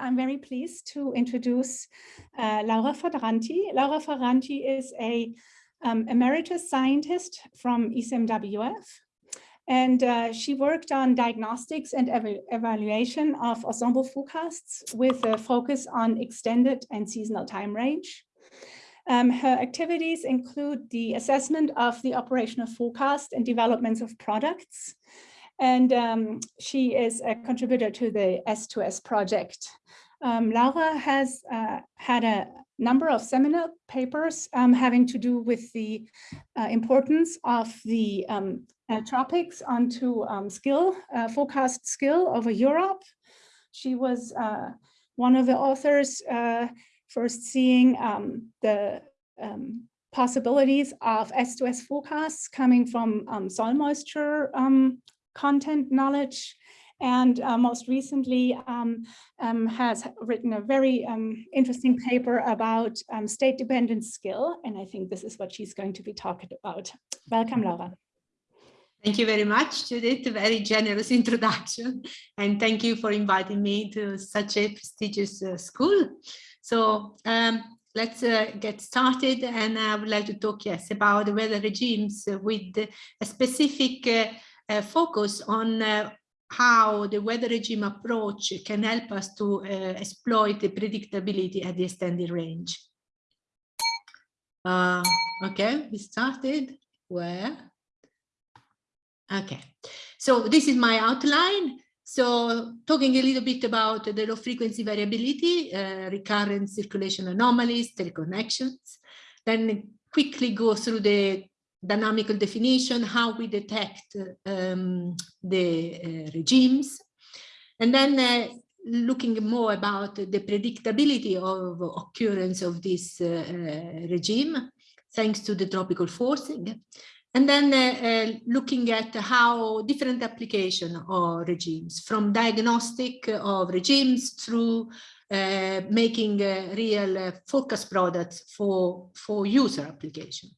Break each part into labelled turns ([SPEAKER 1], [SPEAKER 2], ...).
[SPEAKER 1] I'm very pleased to introduce uh, Laura Ferranti. Laura Ferranti is a um, emeritus scientist from ECMWF, and uh, she worked on diagnostics and ev evaluation of ensemble forecasts with a focus on extended and seasonal time range. Um, her activities include the assessment of the operational forecast and developments of products. And um, she is a contributor to the S2S project. Um, Laura has uh, had a number of seminal papers um, having to do with the uh, importance of the um, tropics onto um, skill, uh, forecast skill over Europe. She was uh, one of the authors uh, first seeing um, the possibilities of S2S forecasts coming from um, soil moisture um, content knowledge and uh, most recently um, um, has written a very um, interesting paper about um, state-dependent skill. And I think this is what she's going to be talking about. Welcome, Laura.
[SPEAKER 2] Thank you very much, Judith. Very generous introduction. And thank you for inviting me to such a prestigious uh, school. So um, let's uh, get started. And I would like to talk, yes, about the weather regimes with a specific uh, uh focus on uh, how the weather regime approach can help us to uh, exploit the predictability at the extended range. okay, we started where? Okay, so this is my outline. So talking a little bit about the low frequency variability, uh, recurrent circulation anomalies, teleconnections, then quickly go through the dynamical definition, how we detect um, the uh, regimes, and then uh, looking more about the predictability of occurrence of this uh, regime, thanks to the tropical forcing. And then uh, uh, looking at how different application of regimes, from diagnostic of regimes through uh, making real focus products for, for user application.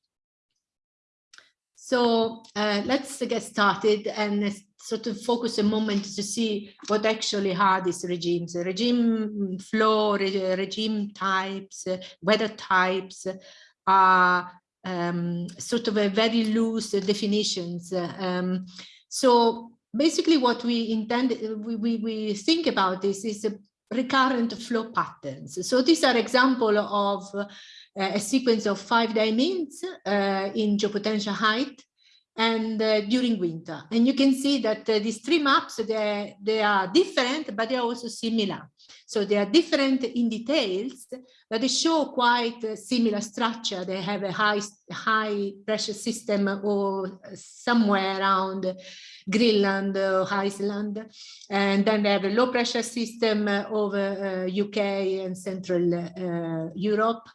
[SPEAKER 2] So uh, let's get started and sort of focus a moment to see what actually are these regimes, regime flow, re regime types, weather types are um, sort of a very loose definitions. Um, so basically what we intend, we, we, we think about this is recurrent flow patterns. So these are example of uh, a sequence of five dimensions uh, in geopotential height and uh, during winter. And you can see that uh, these three maps, they, they are different, but they're also similar. So they are different in details, but they show quite similar structure. They have a high, high pressure system or somewhere around Greenland or Iceland. And then they have a low pressure system over uh, UK and Central uh, Europe.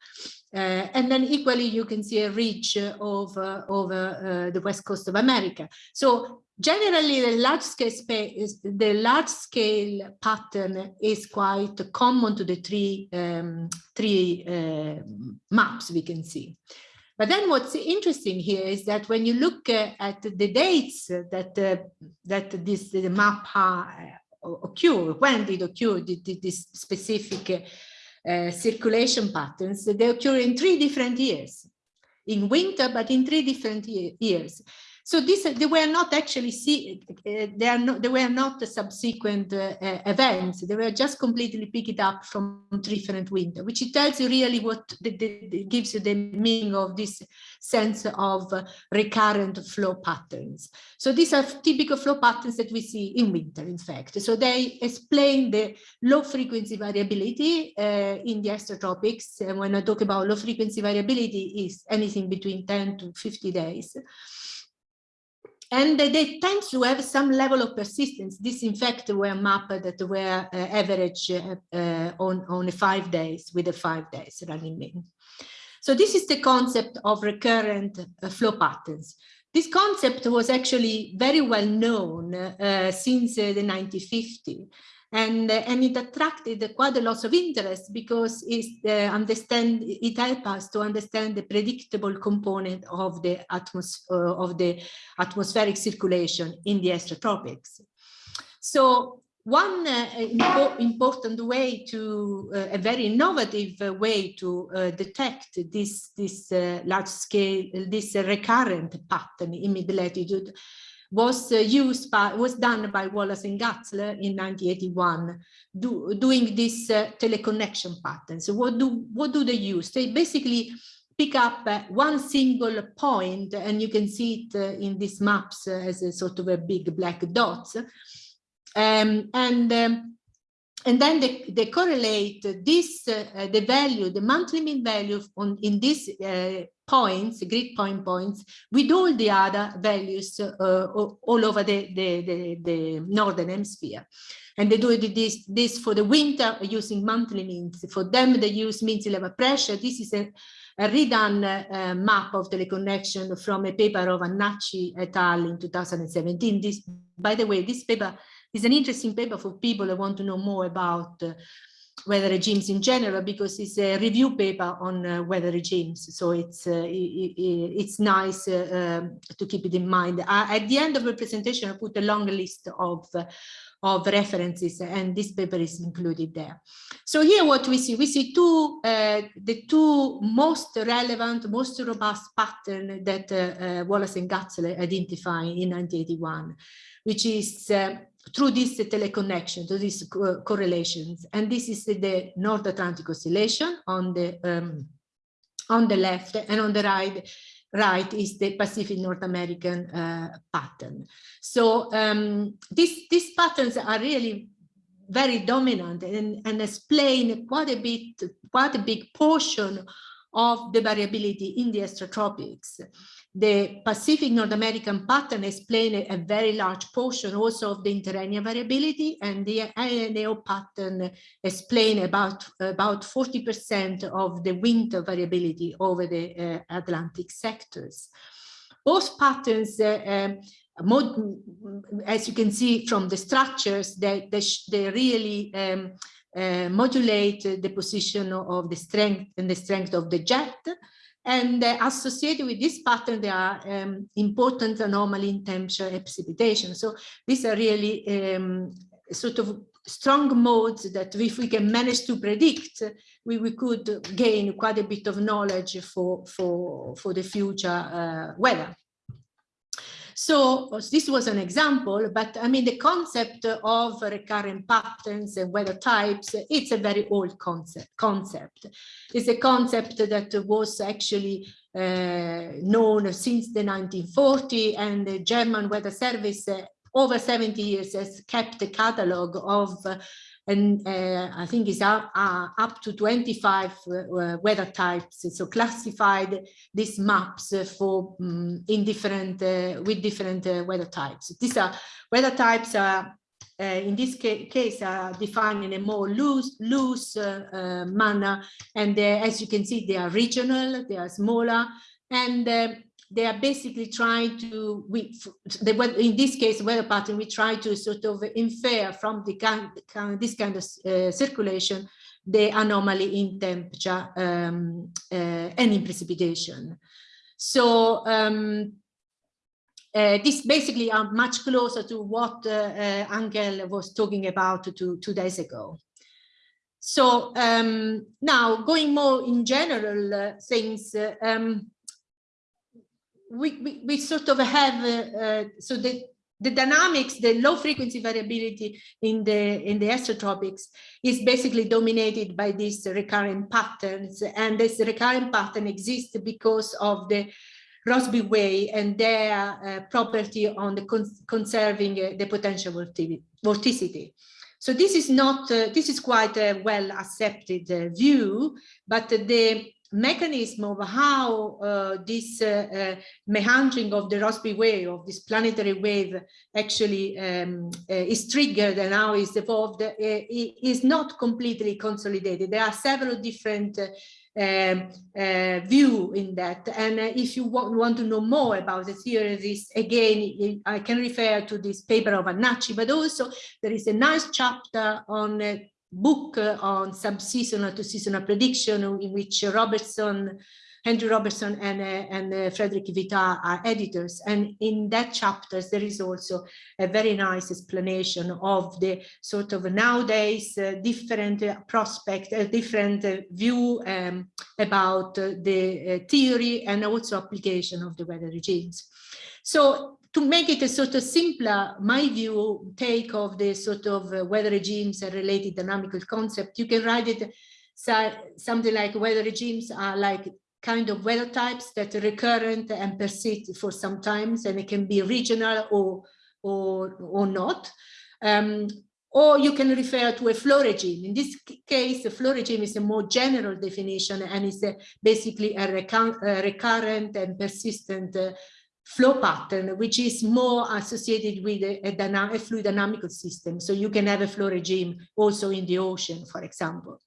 [SPEAKER 2] Uh, and then equally, you can see a ridge over, over uh, the west coast of America. So generally, the large scale space, the large scale pattern is quite common to the three, um, three uh, maps we can see. But then what's interesting here is that when you look uh, at the dates that uh, that this map uh, occur, when did occur this specific uh, circulation patterns, they occur in three different years, in winter, but in three different years. So this, they were not actually see, uh, they are not, they were not subsequent uh, events. They were just completely picked up from different winter, which it tells you really what the, the, gives you the meaning of this sense of recurrent flow patterns. So these are typical flow patterns that we see in winter, in fact. So they explain the low frequency variability uh, in the extratropics. And when I talk about low frequency variability is anything between 10 to 50 days and they tend to have some level of persistence. This, in fact, were mapped that were uh, average uh, uh, on, on five days with the five days running mean. So this is the concept of recurrent uh, flow patterns. This concept was actually very well known uh, since uh, the 1950s and uh, and it attracted quite a lot of interest because it uh, understand it helped us to understand the predictable component of the atmosphere uh, of the atmospheric circulation in the extratropics. So one uh, impo important way to uh, a very innovative uh, way to detect this this large scale this recurrent pattern in mid latitude was uh, used by was done by Wallace and Gutzler in 1981 do, doing this teleconnection pattern. So what do what do they use? They basically pick up one single point and you can see it in these maps as a sort of a big black dots. Um, and um, and then they, they correlate this uh, the value the monthly mean value on in these uh, points grid point points with all the other values uh, all over the, the, the, the northern hemisphere. And they do this this for the winter using monthly means. For them they use mean sea level pressure. This is a, a redone uh, map of teleconnection from a paper of Hannachi et al. in 2017 this by the way this paper it's an interesting paper for people that want to know more about uh, weather regimes in general because it's a review paper on uh, weather regimes. So it's uh, it, it's nice uh, um, to keep it in mind. At the end of the presentation i put a long list of uh, of references and this paper is included there. So here what we see we see two uh, the two most relevant most robust pattern that wallace and gutzler identify in 1981 which is through this teleconnection, to these co correlations. And this is the North Atlantic Oscillation on the um, on the left and on the right right is the Pacific North American uh, pattern. So um, these, these patterns are really very dominant and, and explain quite a bit, quite a big portion of the variability in the extratropics the Pacific North American pattern explains a very large portion also of the interannual variability and the INAO pattern explain about about 40% of the winter variability over the uh, Atlantic sectors. Both patterns uh, um, as you can see from the structures, they, they, they really um, uh, modulate the position of the strength and the strength of the jet and uh, associated with this pattern, there are um, important anomaly in temperature precipitation. So these are really um, sort of strong modes that if we can manage to predict, we, we could gain quite a bit of knowledge for, for, for the future uh, weather. So this was an example, but I mean, the concept of recurrent patterns and weather types, it's a very old concept. concept. It's a concept that was actually uh, known since the 1940 and the German Weather Service uh, over 70 years has kept a catalog of and uh, I think it's up, uh, up to 25 uh, weather types. So classified these maps for um, in different uh, with different uh, weather types. These are weather types are uh, in this ca case are defined in a more loose loose manner, and as you can see, they are regional, they are smaller, and they are basically trying to, we, they, in this case, weather pattern, we try to sort of infer from the kind, this kind of uh, circulation, the anomaly in temperature um, uh, and in precipitation. So um, uh, this basically are much closer to what uh, uh, Angel was talking about two, two days ago. So um, now going more in general uh, things, um, we, we, sort of have, uh, uh, so the, the dynamics, the low frequency variability in the in the extratropics is basically dominated by these recurrent patterns. And this recurrent pattern exists because of the Rossby wave and their uh, property on the cons conserving uh, the potential vorticity. So this is not, uh, this is quite a well accepted uh, view, but the mechanism of how uh, this uh, uh, meandering of the Rossby wave, of this planetary wave actually um, uh, is triggered and how is evolved uh, is not completely consolidated. There are several different um, uh, view in that. And uh, if you want, want, to know more about the theory of this, again, I can refer to this paper of Hannachi, but also there is a nice chapter on uh, book on sub-seasonal to seasonal prediction in which Robertson Andrew Robertson and, uh, and uh, Frederick Vitart are editors. And in that chapters, there is also a very nice explanation of the sort of nowadays uh, different prospect, a different view um, about the theory and also application of the weather regimes. So to make it a sort of simpler, my view take of the sort of weather regimes and related dynamical concept, you can write it so, something like weather regimes are like kind of weather types that are recurrent and persist for some times, and it can be regional or, or, or not. Um, or you can refer to a flow regime. In this case, the flow regime is a more general definition and is a, basically a, a, recurrent and persistent uh, flow pattern, which is more associated with a, a, a fluid dynamical system. So you can have a flow regime also in the ocean, for example.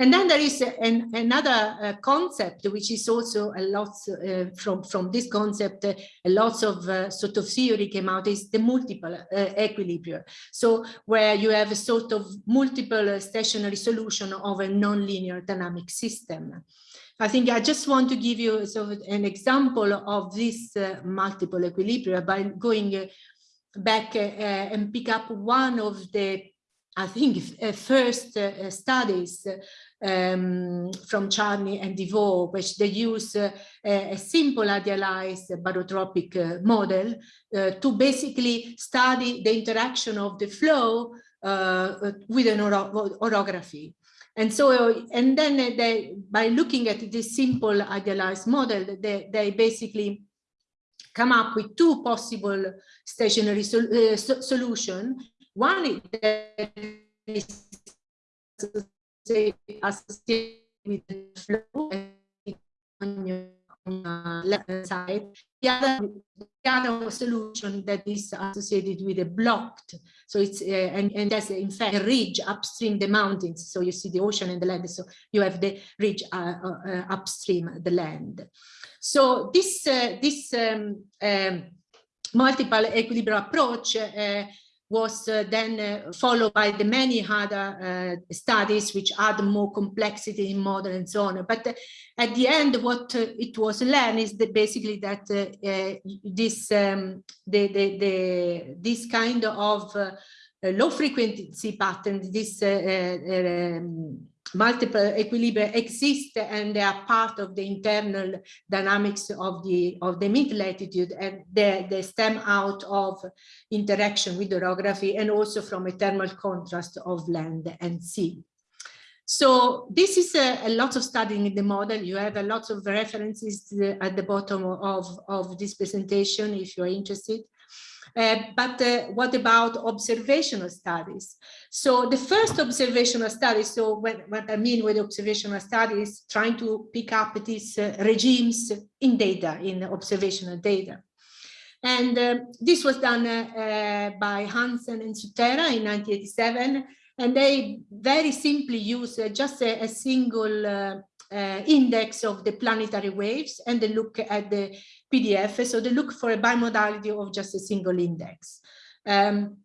[SPEAKER 2] And then there is an, another uh, concept, which is also a lot uh, from, from this concept, uh, a lot of uh, sort of theory came out is the multiple uh, equilibrium. So where you have a sort of multiple uh, stationary solution of a nonlinear dynamic system. I think I just want to give you sort of an example of this multiple equilibria by going back and pick up one of the I think uh, first uh, studies um, from Charney and DeVore, which they use uh, a simple idealized barotropic uh, model uh, to basically study the interaction of the flow uh, with an oro orography. And so, and then they, by looking at this simple idealized model, they, they basically come up with two possible stationary sol uh, so solution. One is associated with the flow on your left side. The other, the other solution that is associated with a blocked, so it's uh, and, and there's in fact a ridge upstream the mountains. So you see the ocean and the land. So you have the ridge uh, uh, upstream the land. So this uh, this um, um, multiple equilibrium approach uh, was uh, then uh, followed by the many other uh, studies which add more complexity in model and so on. But at the end, what it was learned is that basically that this um, the, the, the, this kind of low frequency pattern, this um, multiple equilibria exist and they are part of the internal dynamics of the of the mid latitude and they, they stem out of interaction with orography and also from a thermal contrast of land and sea. So this is a, a, lot of studying in the model. You have a lot of references at the bottom of, of this presentation if you're interested. Uh, but uh, what about observational studies? So the first observational study, so what, what I mean with observational studies, trying to pick up these uh, regimes in data, in observational data. And uh, this was done uh, by Hansen and Sutera in 1987. And they very simply use just a, a single index of the planetary waves and they look at the PDF. So they look for a bimodality of just a single index. Um,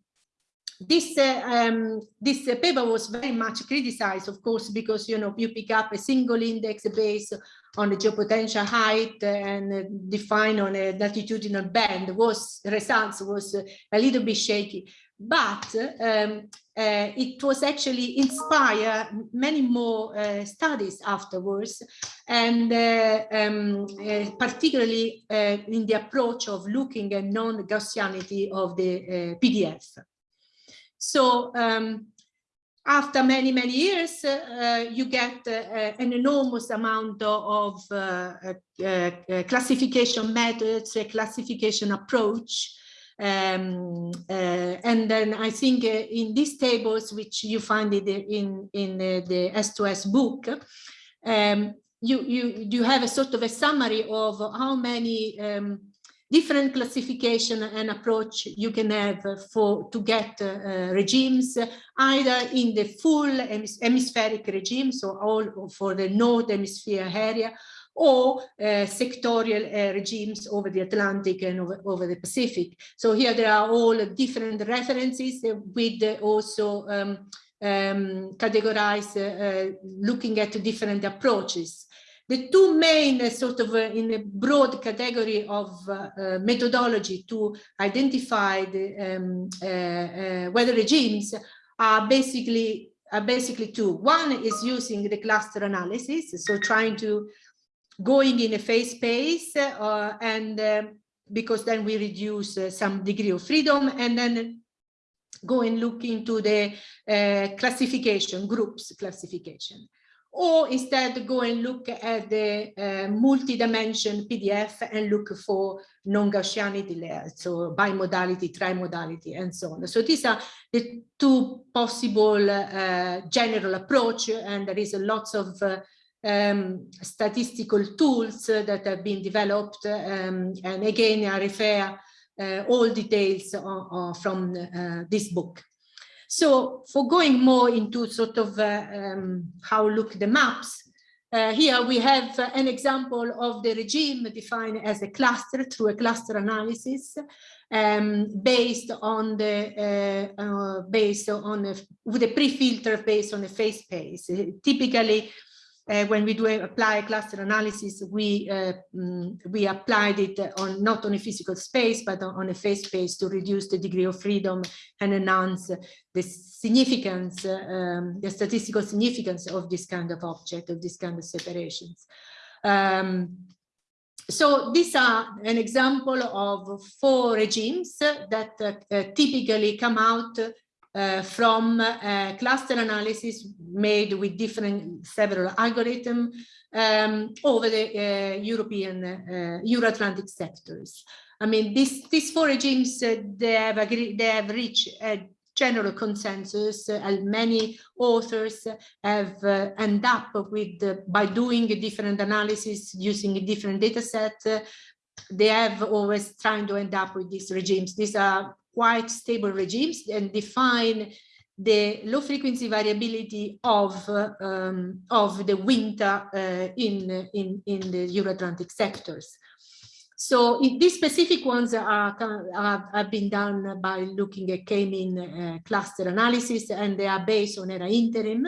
[SPEAKER 2] this uh, um, this uh, paper was very much criticized, of course, because you know you pick up a single index based on the geopotential height and uh, define on a latitudinal band. Was results was a little bit shaky but um, uh, it was actually inspired many more uh, studies afterwards and uh, um, uh, particularly uh, in the approach of looking at non-Gaussianity of the uh, PDF. So um, after many, many years, you get an enormous amount of classification methods, a classification approach, um, uh, and then I think uh, in these tables, which you find it in, in uh, the S2S book, um, you, you, you have a sort of a summary of how many um, different classification and approach you can have for to get uh, regimes either in the full hemispheric regime so all for the north hemisphere area or uh, sectorial uh, regimes over the Atlantic and over, over, the Pacific. So here there are all different references with also um, um, categorize, uh, looking at different approaches. The two main uh, sort of uh, in a broad category of uh, uh, methodology to identify the um, uh, weather regimes are basically are basically two. One is using the cluster analysis, so trying to going in a phase space and um, because then we reduce some degree of freedom and then go and look into the classification groups classification or instead go and look at the uh, multi-dimension PDF and look for non-Gaussianity layers, so bimodality, trimodality, and so on. So these are the two possible uh, general approach, and there is a lots of uh, um, statistical tools that have been developed. Um, and again, I refer uh, all details from uh, this book. So for going more into sort of uh, um, how look the maps, uh, here we have an example of the regime defined as a cluster through a cluster analysis um, based on the uh, uh, based on a, with a pre-filter based on a phase space. Typically, uh, when we do apply cluster analysis, we uh, mm, we applied it on not on a physical space, but on, a phase space to reduce the degree of freedom and enhance the significance, um, the statistical significance of this kind of object, of this kind of separations. Um, so these are an example of four regimes that uh, uh typically come out uh, from uh, cluster analysis made with different several algorithms um, over the uh, European Euro-Atlantic sectors. I mean, these these four regimes they have agreed they have reached a general consensus, and many authors have end up with by doing a different analysis using a different data set. they have always trying to end up with these regimes. These are quite stable regimes and define the low frequency variability of um, of the winter uh, in in in the Euro-Atlantic sectors. So these specific ones are, are, have been done by looking at k-mean uh, cluster analysis and they are based on ERA interim.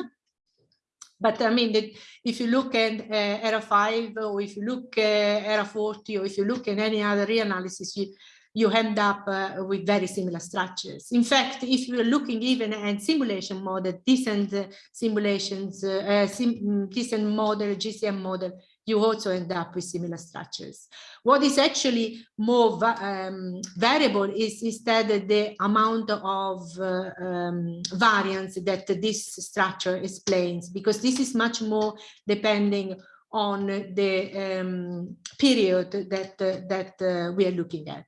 [SPEAKER 2] But I mean, that if you look at uh, ERA 5 or if you look at ERA 40 or if you look at any other reanalysis, you, you end up uh, with very similar structures. In fact, if you're looking even at simulation model, decent uh, simulations, uh, sim decent model, GCM model, you also end up with similar structures. What is actually more va um, variable is instead the amount of uh, um, variance that this structure explains, because this is much more depending on the um, period that, uh, that uh, we are looking at.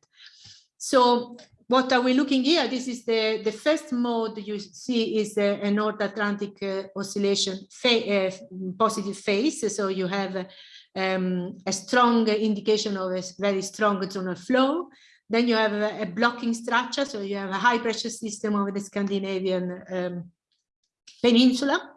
[SPEAKER 2] So what are we looking here? This is the, the first mode you see is a, a North Atlantic uh, oscillation uh, positive phase. So you have um, a strong indication of a very strong zonal flow. Then you have a, a, blocking structure. So you have a high pressure system over the Scandinavian um, peninsula.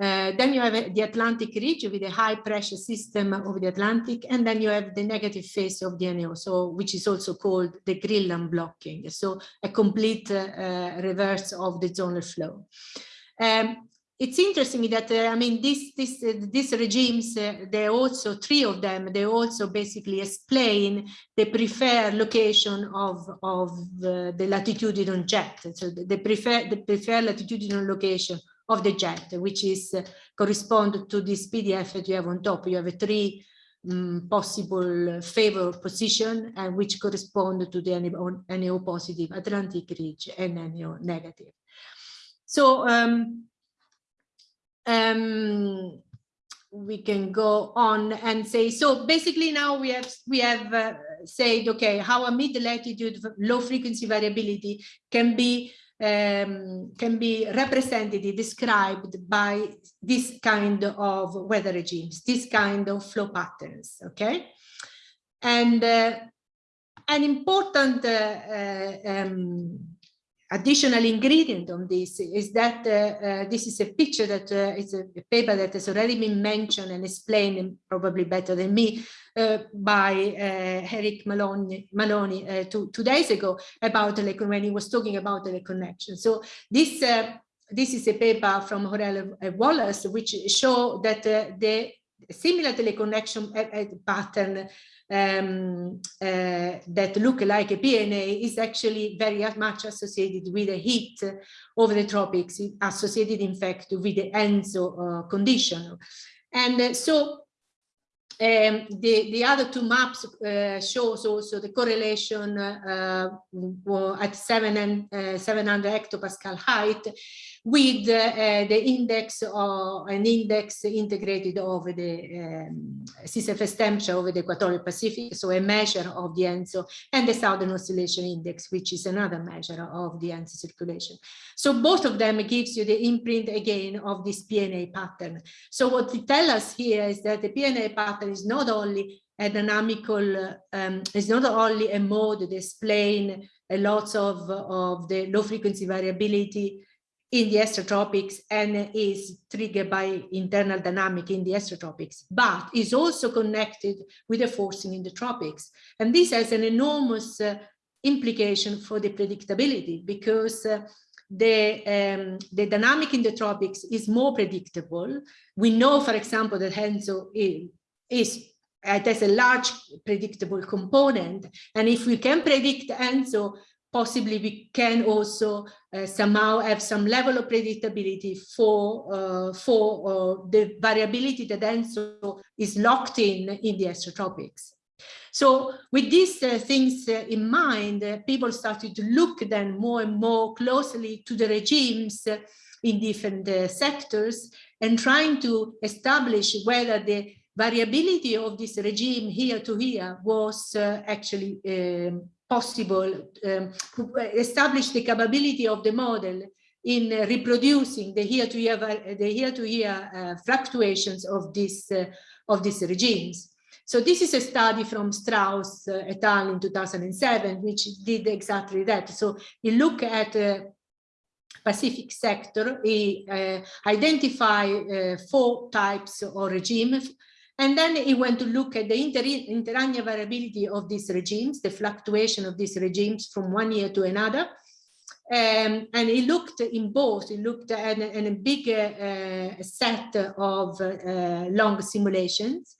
[SPEAKER 2] Uh, then you have the Atlantic ridge with a high pressure system over the Atlantic, and then you have the negative phase of the NAO, so which is also called the Greenland blocking. So a complete uh, reverse of the zonal flow. Um, it's interesting that uh, I mean this this uh, these regimes uh, they also three of them they also basically explain the preferred location of of uh, the latitudinal jet so the prefer the preferred latitudinal location of the jet, which is uh, correspond to this PDF that you have on top. You have three um, possible favor position and which correspond to the NAO positive Atlantic ridge and NAO negative. So um, um, we can go on and say so basically now we have we have uh, said okay how a mid latitude low frequency variability can be um, can be represented, described by this kind of weather regimes, this kind of flow patterns, okay? And uh, an important uh, um, additional ingredient on this is that uh, uh, this is a picture that uh, is a paper that has already been mentioned and explained probably better than me uh, by Eric Maloney, Maloney two, two days ago about when he was talking about the connection. So this this is a paper from Horel Wallace, which show that uh, the similar teleconnection pattern um, uh, that look like a PNA is actually very much associated with the heat over the tropics, associated in fact with the ENSO uh, condition. And uh, so um, the, the other two maps uh, shows also the correlation uh, at seven and, uh, 700 hectopascal height with uh, the index or an index integrated over the um, CCFS temperature over the equatorial Pacific, so a measure of the ENSO and the Southern Oscillation Index, which is another measure of the ENSO circulation. So both of them gives you the imprint again of this PNA pattern. So what they tell us here is that the PNA pattern is not only a dynamical, um, is not only a mode that explain a lot of, of the low frequency variability in the extratropics and is triggered by internal dynamic in the extratropics, but is also connected with the forcing in the tropics. And this has an enormous uh, implication for the predictability because uh, the, um, the dynamic in the tropics is more predictable. We know, for example, that ENSO is, is it has a large predictable component. And if we can predict ENSO, possibly we can also uh, somehow have some level of predictability for uh, for uh, the variability that then so is locked in in the extratropics. So with these uh, things uh, in mind, uh, people started to look then more and more closely to the regimes in different sectors and trying to establish whether the variability of this regime here to here was actually um, possible um, to establish the capability of the model in uh, reproducing the year-to-year the year-to-year uh, fluctuations of this uh, of these regimes. So this is a study from Straus uh, et al. in 2007, which did exactly that. So you look at uh, Pacific sector, he uh, identify uh, four types of regime and then he went to look at the inter interannual variability of these regimes, the fluctuation of these regimes from one year to another. Um, and he looked in both, he looked at, at a big uh, set of uh, long simulations.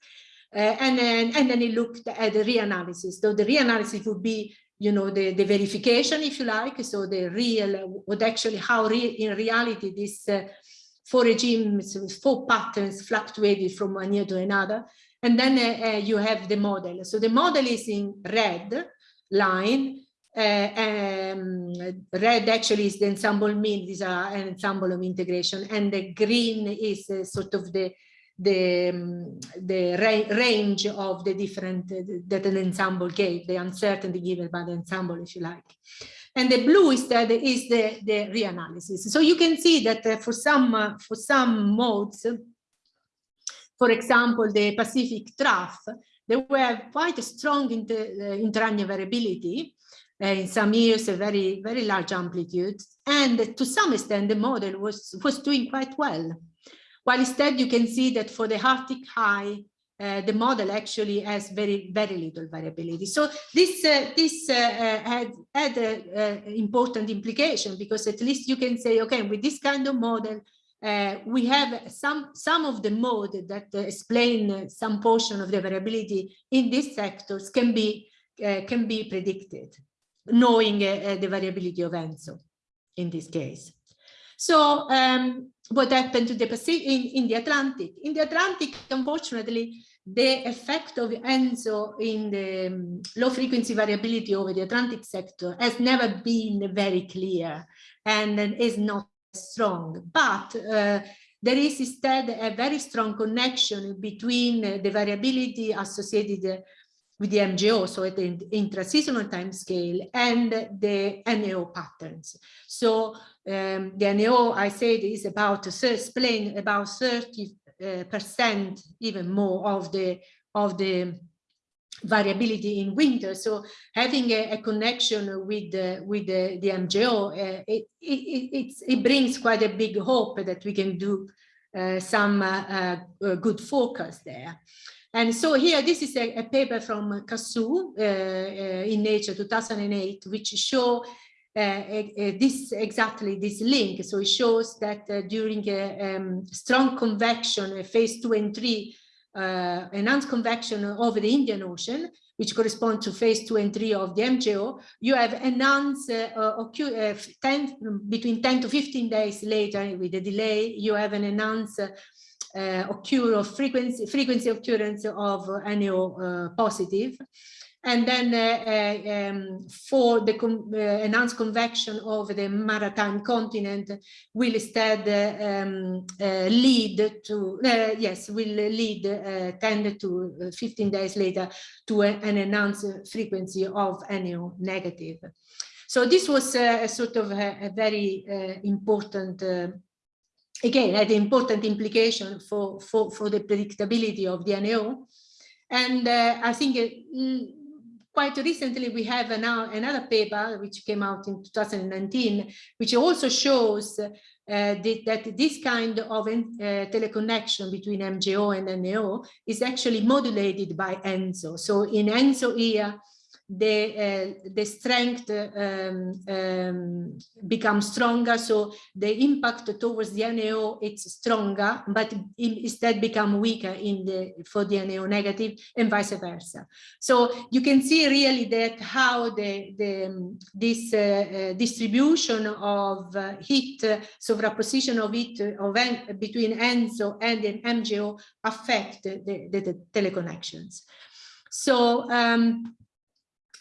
[SPEAKER 2] Uh, and, then, and then he looked at the reanalysis. So the reanalysis would be, you know, the, the verification, if you like. So the real, what actually, how re in reality this uh, four regimes, with four patterns fluctuated from one year to another. And then uh, uh, you have the model. So the model is in red line. Uh, um, red actually is the ensemble mean. These are an ensemble of integration. And the green is uh, sort of the the um, the ra range of the different uh, that an ensemble gave, the uncertainty given by the ensemble, if you like. And the blue is the, the reanalysis. So you can see that uh, for some uh, for some modes, for example, the Pacific trough, there were quite strong inter, uh, interannual variability. Uh, in some years, a very, very large amplitude. And to some extent, the model was, was doing quite well. While instead, you can see that for the Arctic high, uh, the model actually has very very little variability. So this uh, this uh, uh had had an important implication because at least you can say okay with this kind of model uh, we have some some of the mode that explain some portion of the variability in these sectors can be can be predicted knowing the variability of ENSO in this case so um, what happened to the Pacific in, in the Atlantic? In the Atlantic, unfortunately, the effect of ENSO in the um, low frequency variability over the Atlantic sector has never been very clear and is not strong. But uh, there is instead a very strong connection between the variability associated with the MJO, so at the intra-seasonal time scale, and the NAO patterns. So um, the NAO, I said, is about to explain about 30 uh, percent, even more of the of the variability in winter. So having a, a connection with the, with the, the MJO, uh, it, it, it, brings quite a big hope that we can do uh, some uh, uh, good focus there. And so here, this is a, a paper from Cassou uh, uh, in Nature 2008, which show this exactly this link. So it shows that during a um, strong convection, phase two and three, enhanced convection over the Indian Ocean, which correspond to phase two and three of the MJO, you have enhanced uh, uh, 10, between 10 to 15 days later with a delay, you have an enhanced uh, occur of frequency, frequency occurrence of NAO uh, positive. And then uh, uh, um, for the uh, enhanced convection over the maritime continent will instead um, uh, lead to, uh, yes, will lead uh, 10 to 15 days later to a, an enhanced frequency of NAO negative. So this was a sort of a, a very important again had important implication for, for, for the predictability of the NAO. And uh, I think uh, quite recently we have now another paper which came out in 2019, which also shows uh, the, that this kind of uh, teleconnection between MJO and NAO is actually modulated by ENSO. So in ENSO here, the uh, the strength um, um, becomes stronger. So the impact towards the NAO it's stronger but instead become weaker in the for the NAO negative and vice versa. So you can see really that how the the this uh, uh, distribution of uh, heat uh, superposition of heat of en between ENSO and the MJO affect the, the, the teleconnections. So um,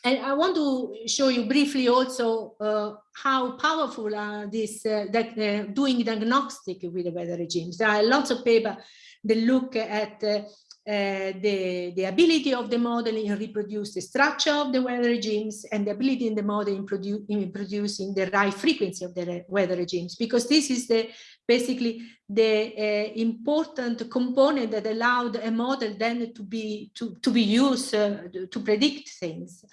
[SPEAKER 2] and I want to show you briefly also uh, how powerful are this uh, that uh, doing diagnostic with the weather regimes. There are lots of paper that look at uh, the, the ability of the model in reproduce the structure of the weather regimes and the ability in the model in, produ in producing the right frequency of the weather regimes, because this is the basically the uh, important component that allowed a model then to be to, to be used uh, to predict things.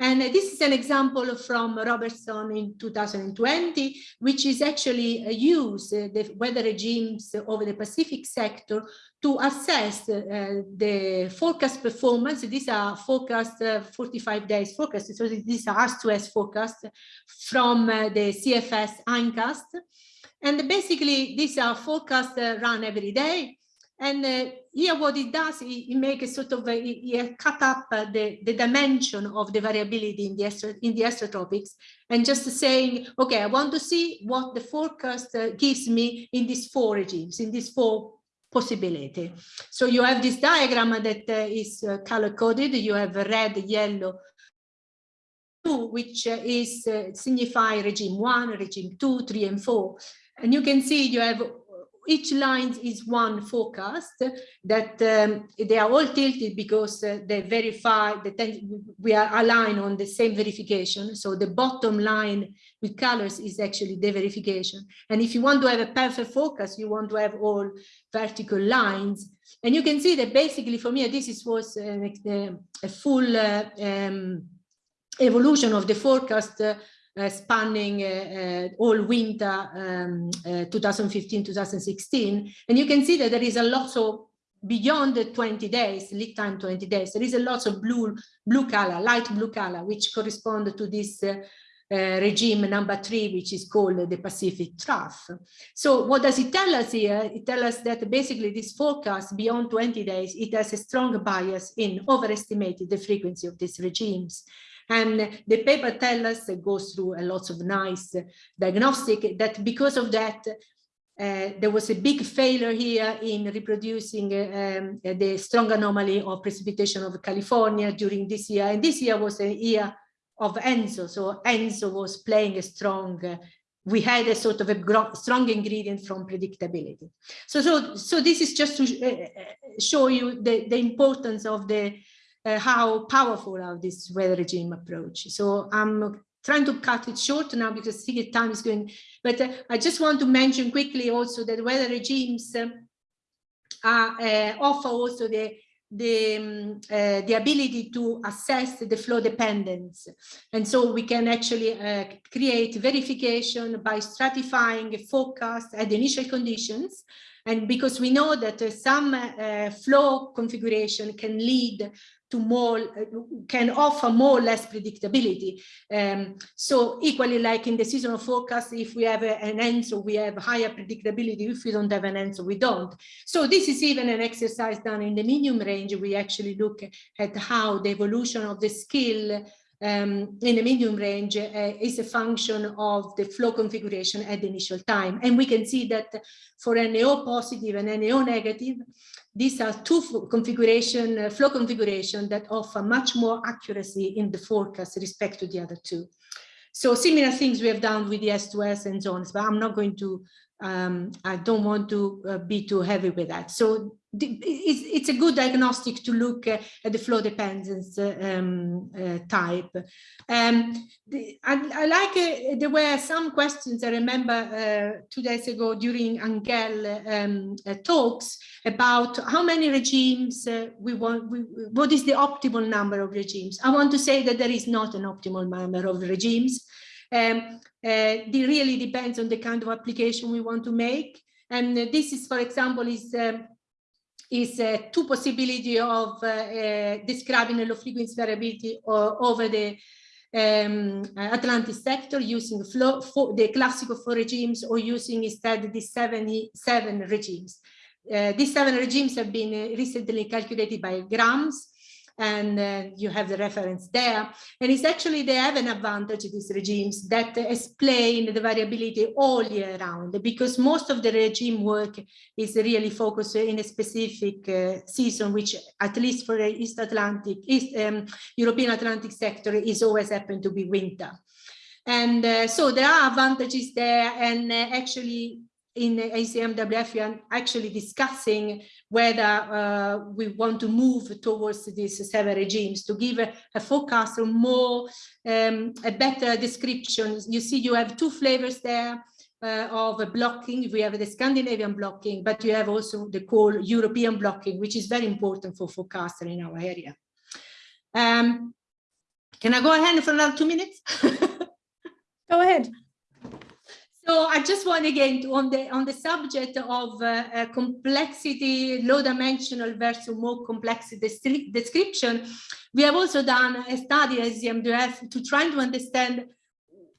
[SPEAKER 2] And this is an example from Robertson in 2020, which is actually uh, used uh, the weather regimes over the Pacific sector to assess uh, the forecast performance. These are forecast uh, 45 days forecast. So these are S2S forecast from the CFS Hindcast. And basically these are forecasts run every day and uh, here what it does, it, it makes a sort of, a, it, cut up uh, the, the dimension of the variability in the, astro, in the astrotropics and just saying, okay, I want to see what the forecast uh, gives me in these four regimes, in these four possibility. So you have this diagram that uh, is uh, color coded. You have red, yellow, blue, which uh, is signify regime one, regime two, three, and four. And you can see you have each line is one forecast that um, they are all tilted because uh, they verify that we are aligned on the same verification. So the bottom line with colors is actually the verification. And if you want to have a perfect focus, you want to have all vertical lines. And you can see that basically for me, this is, was a, a full uh, um, evolution of the forecast uh, uh, spanning uh, uh, all winter 2015-2016. Um, and you can see that there is a lot of beyond the 20 days, lead time 20 days, there is a lot of blue, blue color, light blue color, which correspond to this uh, uh, regime number three, which is called the Pacific Trough. So what does it tell us here? It tells us that basically this forecast beyond 20 days, it has a strong bias in overestimating the frequency of these regimes. And the paper tells us, it goes through a lot of nice diagnostic, that because of that, uh, there was a big failure here in reproducing um, the strong anomaly of precipitation of California during this year. And this year was a year of ENSO. So ENSO was playing a strong, uh, we had a sort of a strong ingredient from predictability. So, so, so this is just to sh uh, uh, show you the, the importance of the uh, how powerful are this weather regime approach. So I'm trying to cut it short now because the time is going, but uh, I just want to mention quickly also that weather regimes uh, uh offer also the the um, uh, the ability to assess the flow dependence and so we can actually uh, create verification by stratifying a forecast at the initial conditions And because we know that uh, some uh, flow configuration can lead to more, uh, can offer more or less predictability. Um, so equally like in the seasonal forecast, if we have a, an answer, we have higher predictability. If we don't have an answer, we don't. So this is even an exercise done in the medium range. We actually look at how the evolution of the skill um, in the medium range uh, is a function of the flow configuration at the initial time. And we can see that for NAO positive and NAO negative, these are two configuration, uh, flow configuration that offer much more accuracy in the forecast respect to the other two. So similar things we have done with the S2S and zones, but I'm not going to um, I don't want to uh, be too heavy with that. So it's, a good diagnostic to look uh, at the flow dependence uh, um, uh, type. Um, the, I, I, like, uh, there were some questions I remember uh, two days ago during Angel um, talks about how many regimes we want, we, what is the optimal number of regimes. I want to say that there is not an optimal number of regimes. Um, uh, it really depends on the kind of application we want to make. And uh, this is, for example, is um, is uh, two possibility of uh, uh, describing a low frequency variability over the um, Atlantic sector using flow, the classical four regimes or using instead the 77 regimes. Uh, these seven regimes have been recently calculated by Grams and uh, you have the reference there. And it's actually, they have an advantage, these regimes, that explain the variability all year round, because most of the regime work is really focused in a specific uh, season, which at least for the East Atlantic, East um, European Atlantic sector is always happen to be winter. And uh, so there are advantages there and uh, actually in ECMWF, we are actually discussing whether uh, we want to move towards these seven regimes to give a, a forecast or more, um, a better description. You see, you have two flavors there uh, of blocking. We have the Scandinavian blocking, but you have also the core European blocking, which is very important for forecaster in our area. Um, can I go ahead for another two minutes?
[SPEAKER 1] go ahead.
[SPEAKER 2] So I just want again to, on the on the subject of uh, uh, complexity, low dimensional versus more complex description, we have also done a study as ECMWF to try to understand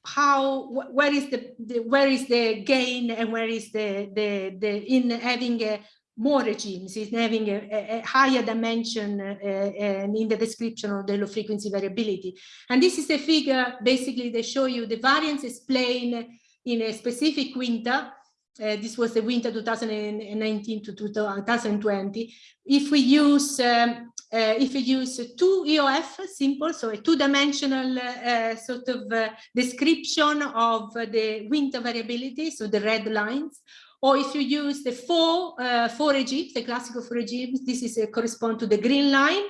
[SPEAKER 2] how where is the, the, where is the gain and where is the the the in having a more regimes in having a, a higher dimension uh, uh, in the description of the low frequency variability. And this is a figure basically they show you the variance explain in a specific winter, uh, this was the winter 2019 to 2020. If we use um, uh, if we use two EOF simple, so a two-dimensional uh, sort of uh, description of the winter variability, so the red lines, or if you use the four uh, four regimes, the classical four regimes, this is uh, correspond to the green line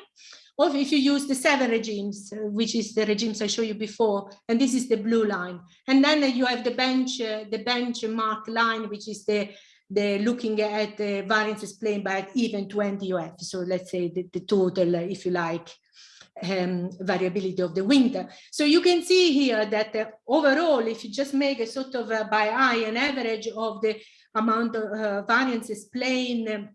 [SPEAKER 2] or if you use the seven regimes, uh, which is the regimes I showed you before, and this is the blue line. And then you have the bench, uh, the benchmark line, which is the the looking at the variance explained by even 20 EOF. So let's say the, the total, uh, if you like, um, variability of the winter. So you can see here that uh, overall, if you just make a sort of uh, by eye an average of the amount of uh, variance explained um, uh,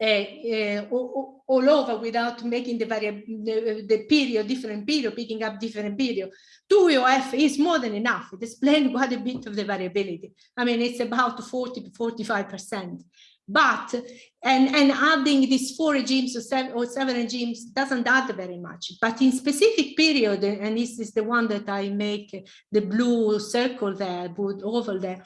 [SPEAKER 2] all, all, over without making the, the, the period different period, picking up different period. 2EOF is more than enough. It explains quite a bit of the variability. I mean, it's about 40 to 45%. But, and, and adding these four regimes or seven, or seven regimes doesn't add very much. But in specific period, and this is the one that I make the blue circle there, blue oval there,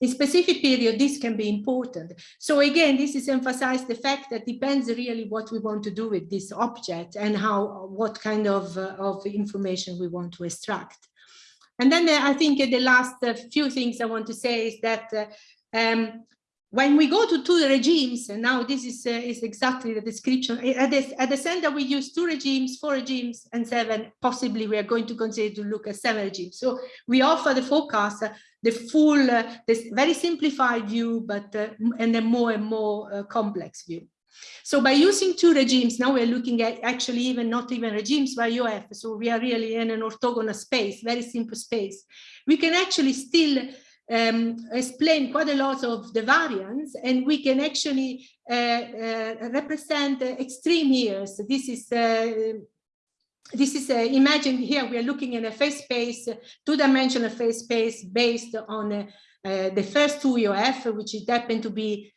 [SPEAKER 2] in specific period, this can be important. So again, this is emphasized the fact that depends really what we want to do with this object and how, what kind of, uh, of information we want to extract. And then uh, I think the last uh, few things I want to say is that uh, um, when we go to two regimes, and now this is, uh, is exactly the description, at the, at the center we use two regimes, four regimes, and seven, possibly we are going to consider to look at seven regimes. So we offer the forecast the full, uh, this very simplified view, but uh, and a more and more uh, complex view. So by using two regimes, now we're looking at actually even not even regimes by EOF. So we are really in an orthogonal space, very simple space. We can actually still um, explain quite a lot of the variants and we can actually uh, uh, represent extreme years. This is uh, this is uh, imagined here we are looking at a phase space two-dimensional phase space based on uh, uh, the first two EOF which is happen to be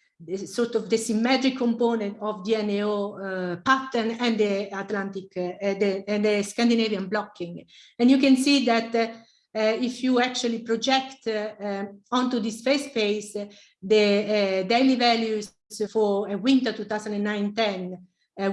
[SPEAKER 2] sort of the symmetric component of the NAO pattern and the Atlantic the, and the Scandinavian blocking. And you can see that uh, if you actually project uh, um, onto this phase space the uh, daily values for winter 2009-10,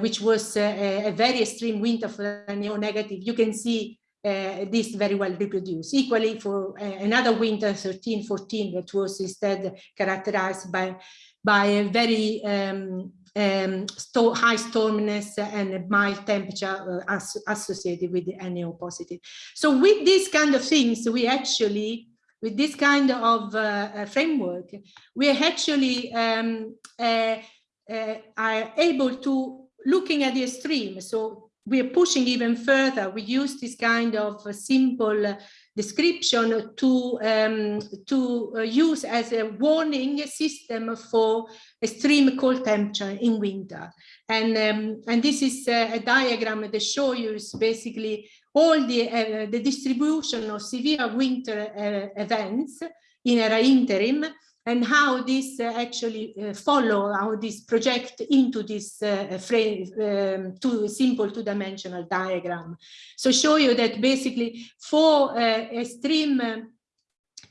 [SPEAKER 2] which was a very extreme winter for the NAO-negative, you can see uh, this very well reproduced. Equally for uh, another winter 13, 14 that was instead characterized by, by a very um, um, sto high storminess and mild temperature uh, as associated with the NAO positive. So with these kind of things, we actually, with this kind of uh, uh framework, we actually um, uh, uh, are able to looking at the extreme. So we are pushing even further. We use this kind of simple description to, um, to uh, use as a warning system for extreme cold temperature in winter. And, um, and this is a, a diagram that shows you basically all the, uh, the distribution of severe winter uh, events in a interim and how this uh, actually uh, follow, how this project into this uh, frame, um, two simple two-dimensional diagram. So show you that basically for extreme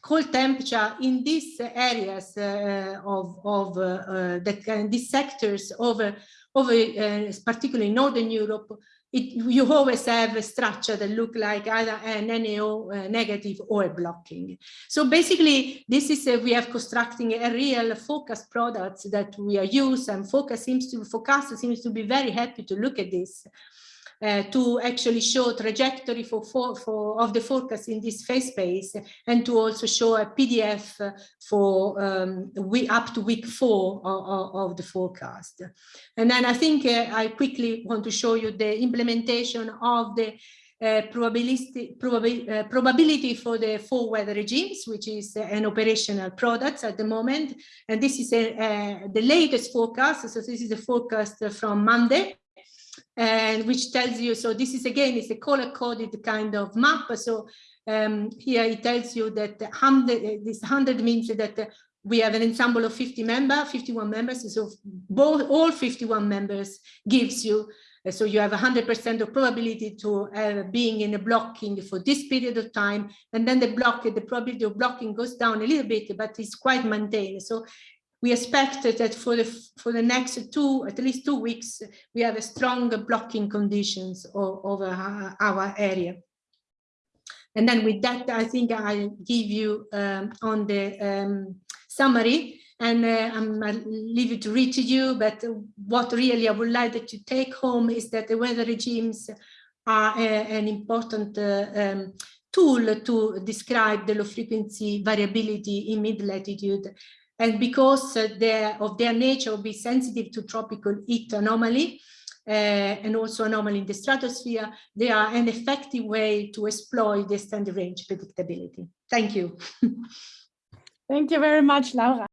[SPEAKER 2] cold temperature in these areas uh, of, of uh, uh, these sectors over, over particularly Northern Europe, it, you always have a structure that look like either an NAO uh, negative or a blocking. So basically, this is a, we have constructing a real focus products that we are use and focus seems to focus seems to be very happy to look at this uh, to actually show trajectory for, for, for of the forecast in this phase space and to also show a PDF for um, we, up to week four of, of, the forecast. And then I think uh, I quickly want to show you the implementation of the uh, probability, probabil, uh, probability for the four weather regimes, which is uh, an operational product at the moment. And this is a, the latest forecast. So this is the forecast from Monday and which tells you, so this is again, it's a color coded kind of map. So um, here it tells you that 100, this 100 means that we have an ensemble of 50 members, 51 members. So both all 51 members gives you, so you have 100% of probability to uh, being in a blocking for this period of time. And then the block, the probability of blocking goes down a little bit, but it's quite maintained. So we expect that for the for the next two at least two weeks we have a strong blocking conditions over our area. And then with that i think i give you um, on the um, summary. And uh, I'm I'll leave it to read to you but what really i would like that you take home is that the weather regimes are a, uh, an important uh, um, tool to describe the low frequency variability in mid latitude and because uh, of their nature be sensitive to tropical heat anomaly uh, and also anomaly in the stratosphere, they are an effective way to exploit the standard range predictability. Thank you.
[SPEAKER 1] Thank you very much, Laura.